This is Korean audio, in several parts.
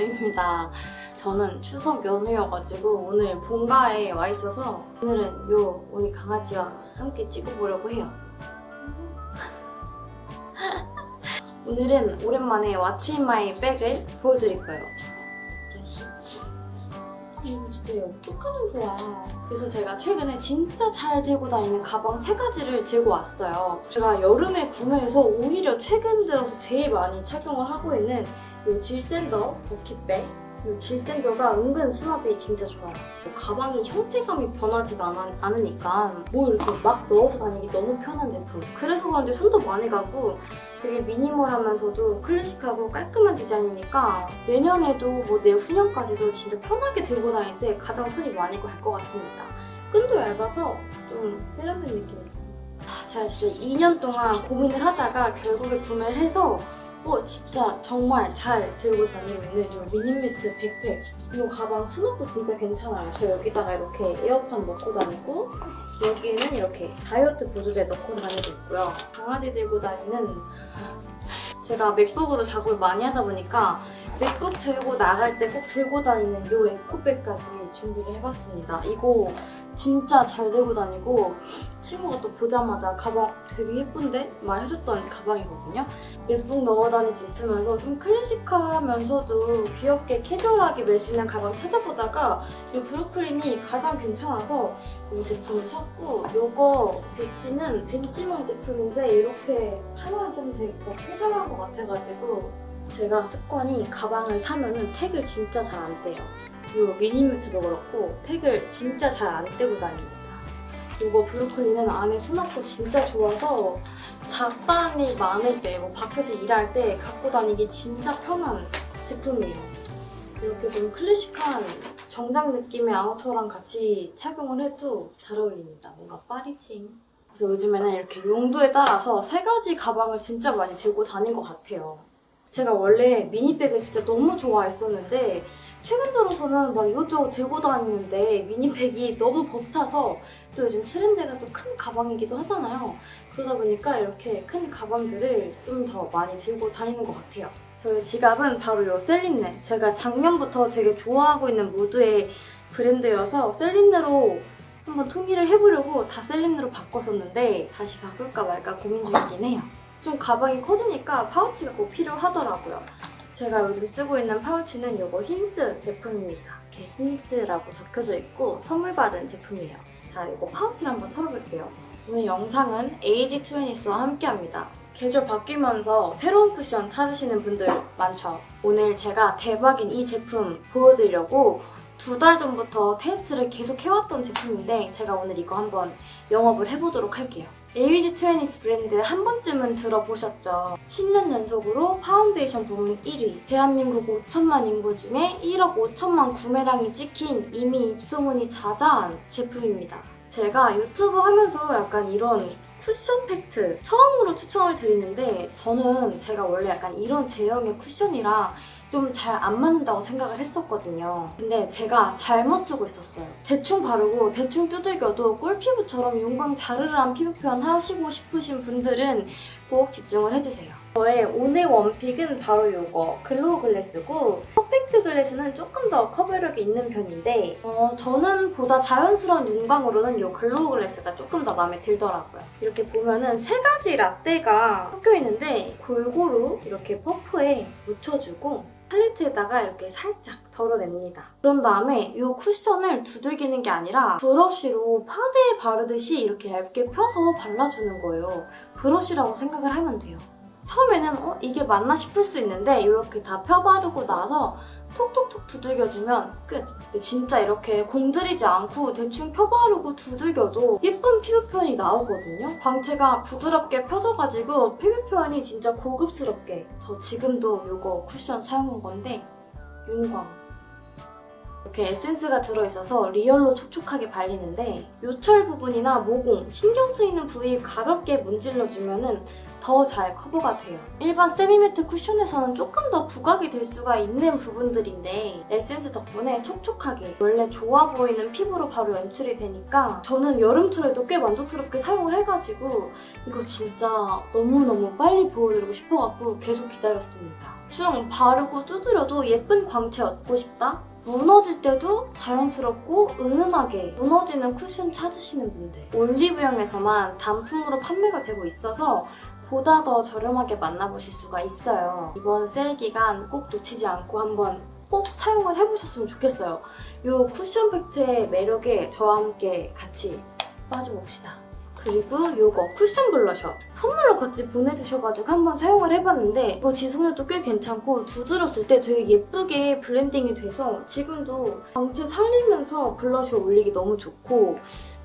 연우입니다. 저는 추석 연휴여가지고 오늘 본가에 와 있어서 오늘은 요 우리 강아지와 함께 찍어보려고 해요. 오늘은 오랜만에 왓츠인마이 백을 보여드릴 거예요. 자식. 이거 진짜 얘 어떡하면 좋아. 그래서 제가 최근에 진짜 잘 들고 다니는 가방 세 가지를 들고 왔어요. 제가 여름에 구매해서 오히려 최근 들어서 제일 많이 착용을 하고 있는 이 질샌더 버킷백 이 질샌더가 은근 수납이 진짜 좋아요. 뭐 가방이 형태감이 변하지가 않, 않으니까 뭐 이렇게 막 넣어서 다니기 너무 편한 제품. 그래서 그런지 손도 많이 가고 되게 미니멀하면서도 클래식하고 깔끔한 디자인이니까 내년에도 뭐 내후년까지도 진짜 편하게 들고 다닐 때 가장 손이 많이 갈 것 같습니다. 끈도 얇아서 좀 세련된 느낌이에요. 아, 제가 진짜 2년 동안 고민을 하다가 결국에 구매를 해서 어 진짜 정말 잘 들고 다니고 있는 이 미니미트 백팩 이 가방 스노도 진짜 괜찮아요. 저 여기다가 이렇게 에어팟 넣고 다니고 여기에는 이렇게 다이어트 보조제 넣고 다니고 있고요. 강아지 들고 다니는 제가 맥북으로 작업을 많이 하다 보니까 맥북 들고 나갈 때 꼭 들고 다니는 이 에코백까지 준비를 해봤습니다 이거 진짜 잘 들고 다니고 친구가 또 보자마자 가방 되게 예쁜데? 말해줬던 가방이거든요. 맥북 넣어 다닐 수 있으면서 좀 클래식하면서도 귀엽게 캐주얼하게 멜 수 있는 가방 찾아보다가 이 브루클린이 가장 괜찮아서 이 제품을 샀고 이거 엣지는 벤시몬 제품인데 이렇게 하나 좀 되게 더 캐주얼한 것 같아가지고 제가 습관이 가방을 사면은 택을 진짜 잘 안 떼요. 이 미니뮤트도 그렇고 택을 진짜 잘 안 떼고 다닙니다. 이거 브루클린은 안에 수납도 진짜 좋아서 잡담이 많을 때, 뭐 밖에서 일할 때 갖고 다니기 진짜 편한 제품이에요. 이렇게 좀 클래식한 정장 느낌의 아우터랑 같이 착용을 해도 잘 어울립니다. 뭔가 파리징. 그래서 요즘에는 이렇게 용도에 따라서 세 가지 가방을 진짜 많이 들고 다닌 것 같아요. 제가 원래 미니백을 진짜 너무 좋아했었는데 최근 들어서는 막 이것저것 들고 다니는데 미니백이 너무 벅차서 또 요즘 트렌드가 또 큰 가방이기도 하잖아요. 그러다 보니까 이렇게 큰 가방들을 좀 더 많이 들고 다니는 것 같아요. 저희 지갑은 바로 이 셀린네. 제가 작년부터 되게 좋아하고 있는 무드의 브랜드여서 셀린네로 한번 통일을 해보려고 다 셀린네로 바꿨었는데 다시 바꿀까 말까 고민 중이긴 해요. 좀 가방이 커지니까 파우치가 꼭 필요하더라고요. 제가 요즘 쓰고 있는 파우치는 이거 힌스 제품입니다. 이렇게 힌스라고 적혀져 있고 선물 받은 제품이에요. 자, 이거 파우치를 한번 털어볼게요. 오늘 영상은 에이지 투애니스와 함께합니다. 계절 바뀌면서 새로운 쿠션 찾으시는 분들 많죠? 오늘 제가 대박인 이 제품 보여드리려고 두 달 전부터 테스트를 계속 해왔던 제품인데 제가 오늘 이거 한번 영업을 해보도록 할게요. 에이지 트웨니스 브랜드 한 번쯤은 들어보셨죠? 7년 연속으로 파운데이션 부문 1위 대한민국 5천만 인구 중에 1억 5천만 구매량이 찍힌 이미 입소문이 자자한 제품입니다. 제가 유튜브 하면서 약간 이런 쿠션 팩트 처음으로 추천을 드리는데 저는 제가 원래 약간 이런 제형의 쿠션이랑 좀잘 안 맞는다고 생각을 했었거든요. 근데 제가 잘못 쓰고 있었어요. 대충 바르고 대충 두들겨도 꿀피부처럼 윤광 자르르한 피부 표현 하시고 싶으신 분들은 꼭 집중을 해주세요. 저의 오늘 one pick은 바로 이거 glow glass고 perfect glass는 조금 더 커버력이 있는 편인데 어, 저는 보다 자연스러운 윤광으로는 이 glow glass가 조금 더 마음에 들더라고요. 이렇게 보면은 세 가지 라떼가 섞여 있는데 골고루 이렇게 퍼프에 묻혀주고 팔레트에다가 이렇게 살짝 덜어냅니다. 그런 다음에 이 쿠션을 두들기는 게 아니라 브러쉬로 파데에 바르듯이 이렇게 얇게 펴서 발라주는 거예요. 브러쉬라고 생각을 하면 돼요. 처음에는 어? 이게 맞나 싶을 수 있는데 이렇게 다 펴바르고 나서 톡톡톡 두들겨주면 끝! 진짜 이렇게 공들이지 않고 대충 펴바르고 두들겨도 예쁜 피부 표현이 나오거든요? 광채가 부드럽게 펴져가지고 피부 표현이 진짜 고급스럽게 저 지금도 이거 쿠션 사용한 건데 윤광 이렇게 에센스가 들어있어서 real로 촉촉하게 발리는데 요철 부분이나 모공, 신경 쓰이는 부위 가볍게 문질러주면 더 잘 커버가 돼요. 일반 semi-matte 쿠션에서는 조금 더 부각이 될 수가 있는 부분들인데 에센스 덕분에 촉촉하게 원래 좋아 보이는 피부로 바로 연출이 되니까 저는 여름철에도 꽤 만족스럽게 사용을 해가지고 이거 진짜 너무너무 빨리 보여드리고 싶어갖고 계속 기다렸습니다. 대충 바르고 두드려도 예쁜 광채 얻고 싶다? 무너질 때도 자연스럽고 은은하게 무너지는 쿠션 찾으시는 분들 올리브영에서만 단품으로 판매가 되고 있어서 보다 더 저렴하게 만나보실 수가 있어요. 이번 세일 기간 꼭 놓치지 않고 한번 꼭 사용을 해보셨으면 좋겠어요. 이 쿠션 팩트의 매력에 저와 함께 같이 빠져봅시다. 그리고 이거 쿠션 블러셔 선물로 같이 보내주셔가지고 한번 사용을 해봤는데 이거 지속력도 꽤 괜찮고 두드렸을 때 되게 예쁘게 블렌딩이 돼서 지금도 광채 살리면서 블러셔 올리기 너무 좋고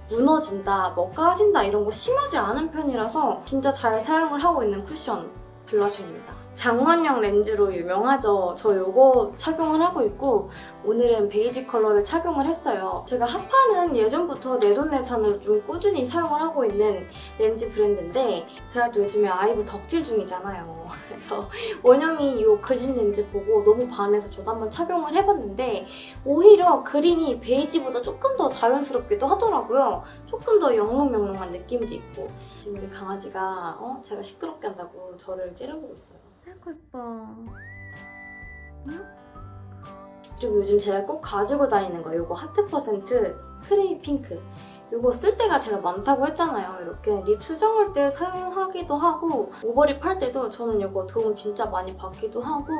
무너진다, 뭐 까진다 이런 거 심하지 않은 편이라서 진짜 잘 사용을 하고 있는 쿠션 블러셔입니다. 장원영 렌즈로 유명하죠. 저 이거 착용을 하고 있고 오늘은 베이지 컬러를 착용을 했어요. 제가 하파는 예전부터 내돈내산으로 좀 꾸준히 사용을 하고 있는 렌즈 브랜드인데 제가 또 요즘에 아이브 덕질 중이잖아요. 그래서 원영이 이 그린 렌즈 보고 너무 반해서 저도 한번 착용을 해봤는데 오히려 그린이 베이지보다 조금 더 자연스럽기도 하더라고요. 조금 더 영롱영롱한 느낌도 있고 지금 우리 강아지가 어? 제가 시끄럽게 한다고 저를 째려보고 있어요. 아이고 예뻐. 응? 그리고 요즘 제가 꼭 가지고 다니는 거 이거 하트 퍼센트 creamy pink 이거 쓸 때가 제가 많다고 했잖아요. 이렇게 lip 수정할 때 사용하기도 하고 overlip 할 때도 저는 이거 도움 진짜 많이 받기도 하고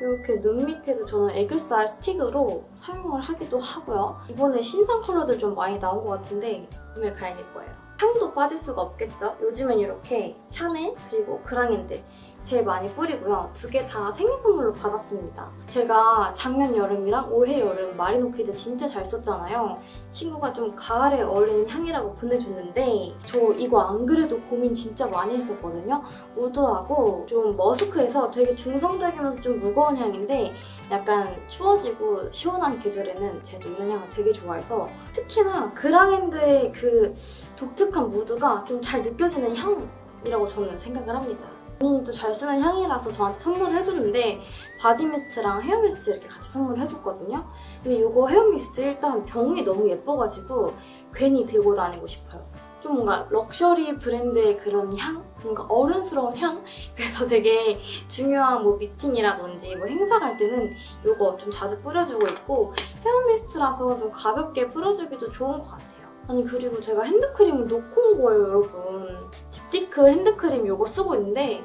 이렇게 눈 밑에도 저는 애교살 스틱으로 사용을 하기도 하고요. 이번에 신상 컬러들 좀 많이 나온 것 같은데 구매 가야될 거예요. 향도 빠질 수가 없겠죠? 요즘엔 이렇게 샤넬 그리고 그랑핸드 제일 많이 뿌리고요. 두 개 다 생일 선물로 받았습니다. 제가 작년 여름이랑 올해 여름 Marine Orchid 진짜 잘 썼잖아요. 친구가 좀 가을에 어울리는 향이라고 보내줬는데 저 이거 안 그래도 고민 진짜 많이 했었거든요. woody하고 좀 musky해서 되게 중성적이면서 좀 무거운 향인데 약간 추워지고 시원한 계절에는 제가 이런 향을 되게 좋아해서 특히나 그랑핸드의 그 독특한 무드가 좀 잘 느껴지는 향이라고 저는 생각을 합니다. 본인이 또잘 쓰는 향이라서 저한테 선물을 해줬는데 body mist랑 hair mist 이렇게 같이 선물을 해줬거든요. 근데 이거 hair mist 일단 병이 너무 예뻐가지고 괜히 들고 다니고 싶어요. 좀 뭔가 럭셔리 브랜드의 그런 향? 뭔가 어른스러운 향? 그래서 되게 중요한 뭐 미팅이라든지 뭐 행사 갈 때는 이거 좀 자주 뿌려주고 있고 hair mist라서 좀 가볍게 뿌려주기도 좋은 것 같아요. 아니 그리고 제가 핸드크림을 놓고 온 거예요 여러분. 딥티크 핸드크림 이거 쓰고 있는데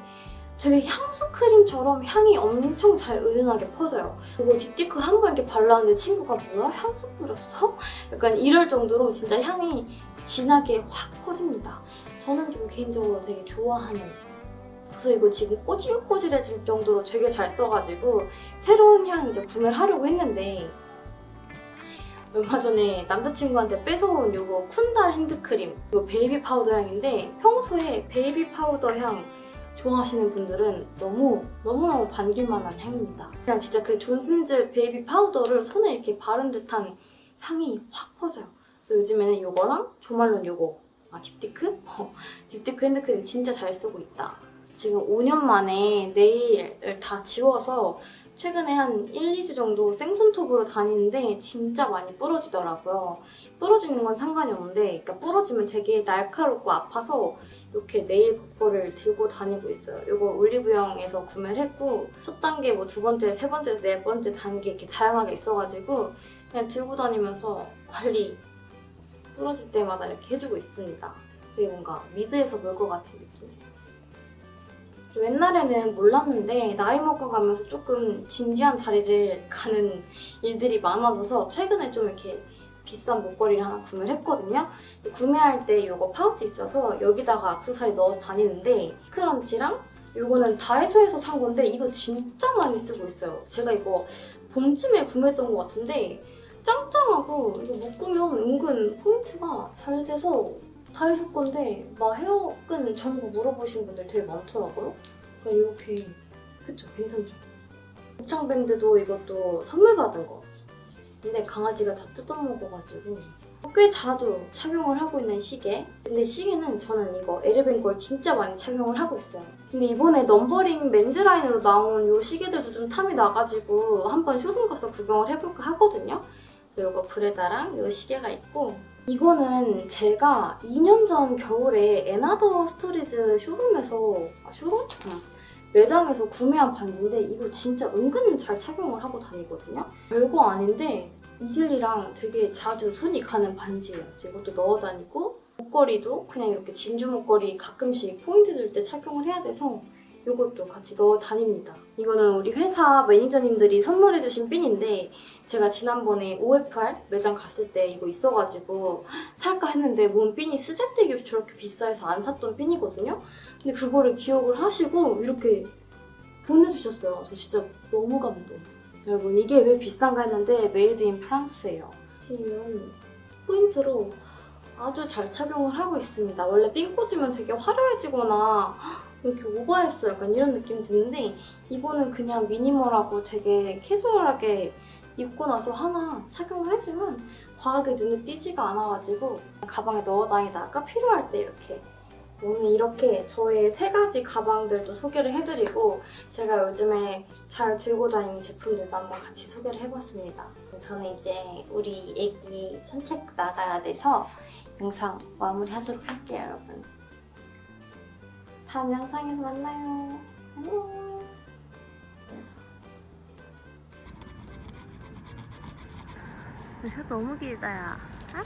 되게 향수 크림처럼 향이 엄청 잘 은은하게 퍼져요. 이거 딥티크 한 번 이렇게 발랐는데 친구가 뭐야? 향수 뿌렸어? 약간 이럴 정도로 진짜 향이 진하게 확 퍼집니다. 저는 좀 개인적으로 되게 좋아하는 그래서 이거 지금 꼬질꼬질해질 정도로 되게 잘 써가지고 새로운 향 이제 구매를 하려고 했는데 얼마 전에 남자친구한테 뺏어온 이거 쿤달 핸드크림 이거 베이비 파우더 향인데 평소에 베이비 파우더 향 좋아하시는 분들은 너무 너무너무 반길만한 향입니다. 그냥 진짜 그 존슨즈 베이비 파우더를 손에 이렇게 바른 듯한 향이 확 퍼져요. 그래서 요즘에는 이거랑 조말론 이거 아 딥티크? 어, 딥티크 핸드크림 진짜 잘 쓰고 있다. 지금 5년 만에 네일을 다 지워서 최근에 한 1, 2주 정도 생손톱으로 다니는데 진짜 많이 부러지더라고요. 부러지는 건 상관이 없는데 그러니까 부러지면 되게 날카롭고 아파서 이렇게 네일 거를 들고 다니고 있어요. 이거 올리브영에서 구매를 했고 첫 단계, 뭐 두 번째, 세 번째, 네 번째 단계 이렇게 다양하게 있어가지고 그냥 들고 다니면서 관리 부러질 때마다 이렇게 해주고 있습니다. 되게 뭔가 미드에서 볼 것 같은 느낌이에요. 옛날에는 몰랐는데 나이 먹어가면서 조금 진지한 자리를 가는 일들이 많아져서 최근에 좀 이렇게 비싼 목걸이를 하나 구매를 했거든요. 구매할 때 이거 파우치 있어서 여기다가 악세사리 넣어서 다니는데 scrunchie랑 이거는 다이소에서 산 건데 이거 진짜 많이 쓰고 있어요. 제가 이거 봄쯤에 구매했던 것 같은데 짱짱하고 이거 묶으면 은근 포인트가 잘 돼서 다이소 건데 막 헤어끈 정보 물어보신 분들 되게 많더라고요. 그러니까 이렇게 그쵸? 괜찮죠? 곱창 밴드도 이것도 선물 받은 거 근데 강아지가 다 뜯어먹어가지고 꽤 자주 착용을 하고 있는 시계 근데 시계는 저는 이거 에르벤 걸 진짜 많이 착용을 하고 있어요 근데 이번에 넘버링 men's 라인으로 나온 요 시계들도 좀 탐이 나가지고 한번 쇼룸 가서 구경을 해볼까 하거든요 이거 브레다랑 요 시계가 있고 이거는 제가 2년 전 겨울에 에나더 스토리즈 쇼룸에서 아 쇼룸? 응. 매장에서 구매한 반지인데 이거 진짜 은근 잘 착용을 하고 다니거든요. 별거 아닌데 이즐리랑 되게 자주 손이 가는 반지예요. 이것도 넣어 다니고 목걸이도 그냥 이렇게 진주 목걸이 가끔씩 포인트 줄 때 착용을 해야 돼서 이것도 같이 넣어 다닙니다. 이거는 우리 회사 매니저님들이 선물해주신 핀인데 제가 지난번에 OFR 매장 갔을 때 이거 있어가지고 살까 했는데 뭔 핀이 쓰잘데기 없이 저렇게 비싸해서 안 샀던 핀이거든요. 근데 그거를 기억을 하시고 이렇게 보내주셨어요. 저 진짜 너무 감동. 여러분 이게 왜 비싼가 했는데 Made in France예요. 지금 포인트로 아주 잘 착용을 하고 있습니다. 원래 핀 꽂으면 되게 화려해지거나 왜 이렇게 오버했어 약간 이런 느낌 드는데 이거는 그냥 미니멀하고 되게 캐주얼하게 입고 나서 하나 착용을 해주면 과하게 눈에 띄지가 않아가지고 가방에 넣어 다니다가 필요할 때 이렇게 오늘 이렇게 저의 세 가지 가방들도 소개를 해드리고 제가 요즘에 잘 들고 다니는 제품들도 한번 같이 소개를 해봤습니다. 저는 이제 우리 애기 산책 나가야 돼서 영상 마무리하도록 할게요, 여러분. 다음 영상에서 만나요. 안녕. 혀 너무 길다, 야. 아,